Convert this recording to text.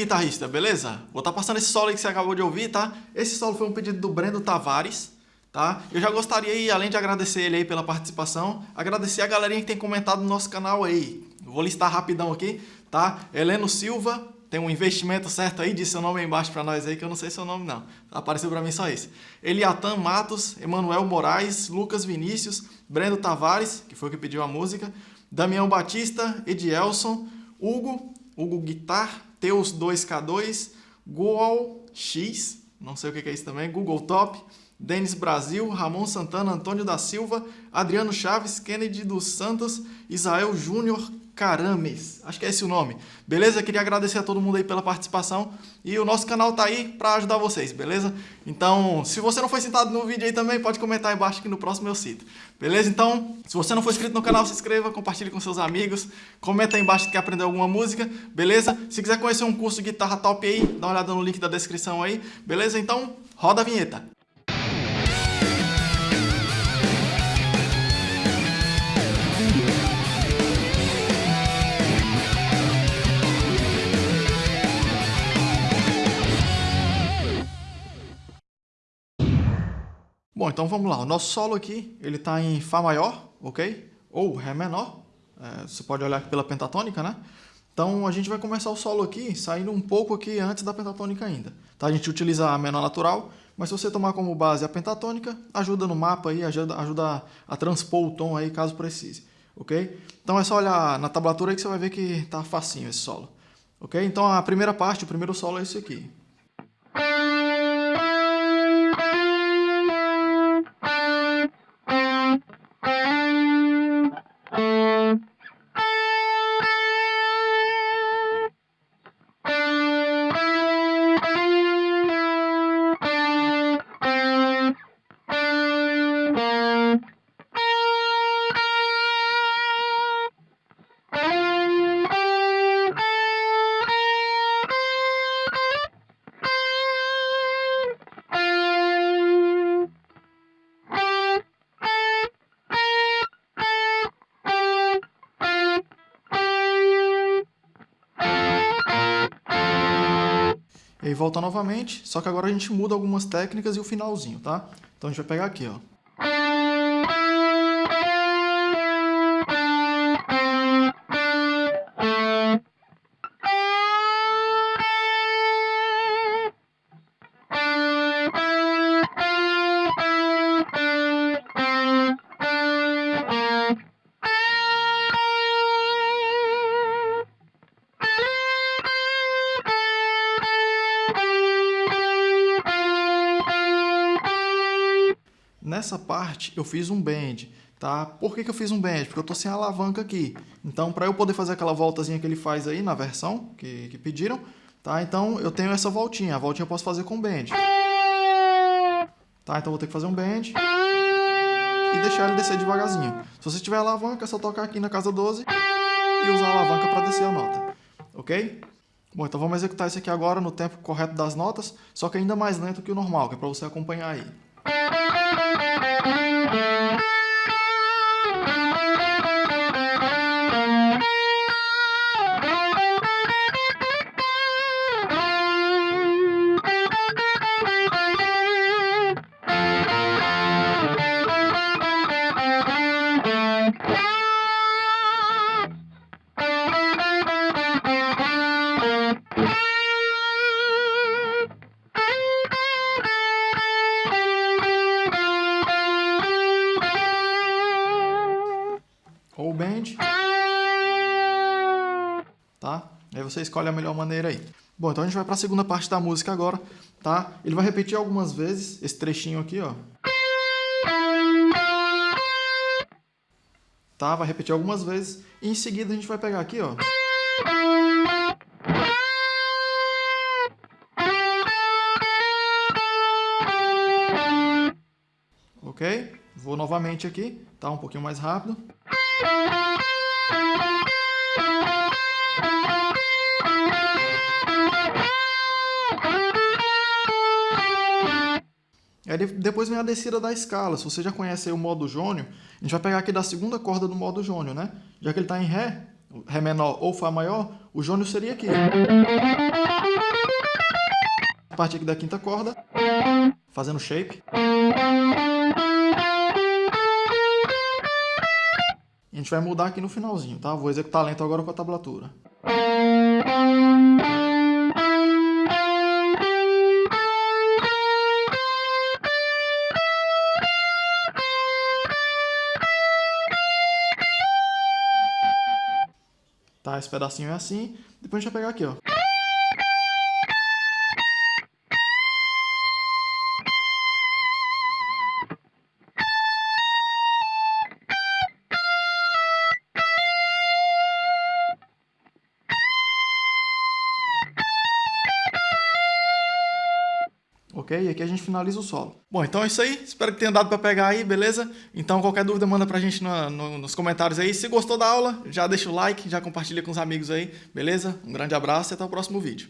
guitarrista, beleza? Vou estar tá passando esse solo aí que você acabou de ouvir, tá? Esse solo foi um pedido do Brendo Tavares, tá? Eu já gostaria além de agradecer ele aí pela participação, agradecer a galerinha que tem comentado no nosso canal aí. vou listar rapidão aqui, tá? Heleno Silva, tem um investimento certo aí, disse seu nome aí embaixo para nós aí, que eu não sei seu nome não. Apareceu para mim só esse. Eliatan Matos, Emanuel Moraes, Lucas Vinícius, Brendo Tavares, que foi o que pediu a música, Damião Batista, Edielson, Hugo, Hugo Guitar, Teus 2K2, Goal X, não sei o que é isso também, Google Top, Denis Brasil, Ramon Santana, Antônio da Silva, Adriano Chaves, Kennedy dos Santos, Israel Júnior, Carames, acho que é esse o nome. Beleza? Queria agradecer a todo mundo aí pela participação e o nosso canal tá aí para ajudar vocês, beleza? Então, se você não foi citado no vídeo aí também, pode comentar aí embaixo que no próximo eu cito. Beleza? Então, se você não for inscrito no canal, se inscreva, compartilhe com seus amigos, comenta aí embaixo se quer aprender alguma música, beleza? Se quiser conhecer um curso de guitarra top aí, dá uma olhada no link da descrição aí, beleza? Então, roda a vinheta. Bom, então vamos lá. O nosso solo aqui, ele está em Fá maior, ok? Ou Ré menor. É, você pode olhar pela pentatônica, né? Então a gente vai começar o solo aqui, saindo um pouco aqui antes da pentatônica ainda. Tá? A gente utiliza a menor natural, mas se você tomar como base a pentatônica, ajuda no mapa aí, ajuda, ajuda a transpor o tom aí, caso precise. Ok? Então é só olhar na tablatura aí que você vai ver que tá facinho esse solo. Ok? Então a primeira parte, o primeiro solo é esse aqui. Aí volta novamente, só que agora a gente muda algumas técnicas e o finalzinho, tá? Então a gente vai pegar aqui, ó. Nessa parte eu fiz um bend, tá? Por que, que eu fiz um bend? Porque eu tô sem alavanca aqui. Então, para eu poder fazer aquela voltazinha que ele faz aí na versão que, que pediram, tá? Então, eu tenho essa voltinha. A voltinha eu posso fazer com bend. Tá? Então, eu vou ter que fazer um bend e deixar ele descer devagarzinho. Se você tiver alavanca, é só tocar aqui na casa 12 e usar a alavanca para descer a nota. Ok? Bom, então vamos executar isso aqui agora no tempo correto das notas, só que ainda mais lento que o normal, que é para você acompanhar aí. Ou bend. Tá? Aí você escolhe a melhor maneira aí. Bom, então a gente vai para a segunda parte da música agora, tá? Ele vai repetir algumas vezes esse trechinho aqui, ó. Tá? Vai repetir algumas vezes. E em seguida a gente vai pegar aqui, ó. Ok? Vou novamente aqui, tá? Um pouquinho mais rápido. Aí depois vem a descida da escala. Se você já conhece o modo jônio, a gente vai pegar aqui da segunda corda do modo jônio, né? Já que ele está em Ré, Ré menor ou Fá maior, o jônio seria aqui. A parte aqui da quinta corda, fazendo shape. Gente vai mudar aqui no finalzinho, tá? Vou executar lento agora com a tablatura. Tá, esse pedacinho é assim. Depois a gente vai pegar aqui, ó. Ok? E aqui a gente finaliza o solo. Bom, então é isso aí. Espero que tenha dado para pegar aí, beleza? Então qualquer dúvida manda pra gente no, no, nos comentários aí. Se gostou da aula, já deixa o like, já compartilha com os amigos aí, beleza? Um grande abraço e até o próximo vídeo.